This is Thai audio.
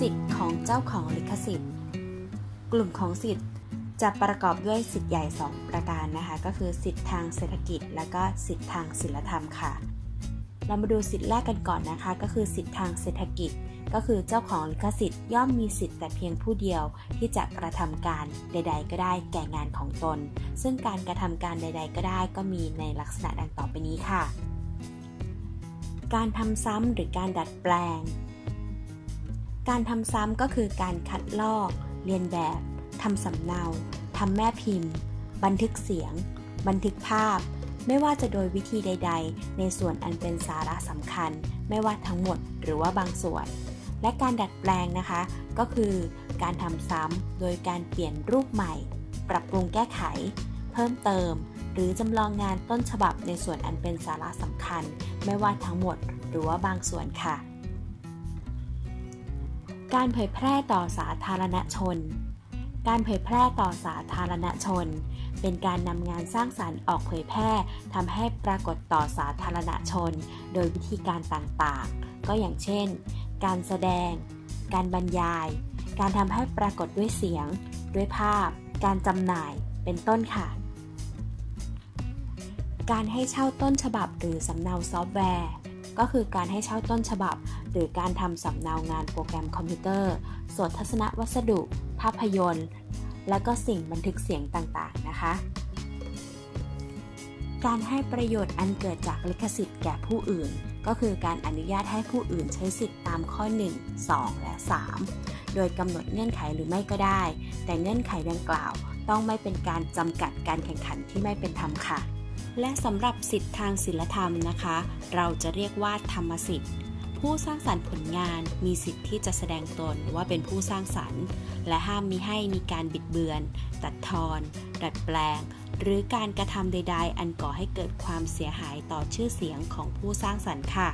สิทธิ์ของเจ้าของลิขสิทธิ์ กลุ่มของสิทธิ์จะประกอบด้วยสิทธิ์ใหญ่ 2 ประการนะคะ ก็คือสิทธิ์ทางเศรษฐกิจ และก็สิทธิ์ทางศิลธรรมค่ะ เรามาดูสิทธิ์แรกกันก่อนนะคะ ก็คือสิทธิ์ทางเศรษฐกิจ ก็คือเจ้าของลิขสิทธิ์ย่อมมีสิทธิ์แต่เพียงผู้เดียวที่จะกระทำการใด ๆ ก็ได้แก่งานของตน ซึ่งการกระทำการใด ๆ ก็ได้ ก็มีในลักษณะดังต่อไปนี้ค่ะ การทำซ้ำหรือการดัดแปลง การทำซ้ำก็คือการคัดลอก เรียนแบบทำสำเนาทำแม่พิมพ์ บันทึกเสียง บันทึกภาพ ไม่ว่าจะโดยวิธีใด ๆ ในส่วนอันเป็นสาระสำคัญ ไม่ว่าทั้งหมดหรือว่าบางส่วน และการดัดแปลงนะคะ ก็คือการทำซ้ำโดยการเปลี่ยนรูปใหม่ ปรับปรุงแก้ไข เพิ่มเติม หรือจำลองงานต้นฉบับในส่วนอันเป็นสาระสำคัญ ไม่ว่าทั้งหมดหรือว่าบางส่วนค่ะ การเผยแพร่ต่อสาธารณชน การเผยแพร่ต่อสาธารณชน เป็นการนำงานสร้างสารรค์ออกเผยแพร่ทำให้ปรากฏต่อสาธารณชน โดยวิธีการต่างๆ ก็อย่างเช่น การแสดง การบรรยาย การทำให้ปรากฏด้วยเสียง ด้วยภาพ การจำหน่าย เป็นต้นค่ะ การให้เช่าต้นฉบับหรือสำเนาซอฟต์แวร์ ก็คือการให้เช่าต้นฉบับ หรือการทำสำเนางานโปรแกรมคอมพิวเตอร์สวดทัศนวัสดุ ภาพยนตร์ และก็สิ่งบันทึกเสียงต่างๆนะคะ การให้ประโยชน์อันเกิดจากลิขสิทธิ์แก่ผู้อื่น ก็คือการอนุญาตให้ผู้อื่นใช้สิทธิ์ตามข้อ 1 2 และ 3 โดยกำหนดเงื่อนไขหรือไม่ก็ได้ แต่เงื่อนไขดังกล่าว ต้องไม่เป็นการจำกัดการแข่งขันที่ไม่เป็นธรรมค่ะ และสำหรับสิทธิทางศิลธรรมนะคะ เราจะเรียกว่าธรรมสิทธิ์ผู้สร้างสรรค์ผลงานมีสิทธิ์ที่จะแสดงตนว่าเป็นผู้สร้างสรรค์ และห้ามมิให้มีการบิดเบือน ตัดทอน ดัดแปลง หรือการกระทำใด ๆ อันก่อให้เกิดความเสียหายต่อชื่อเสียงของผู้สร้างสรรค์ค่ะ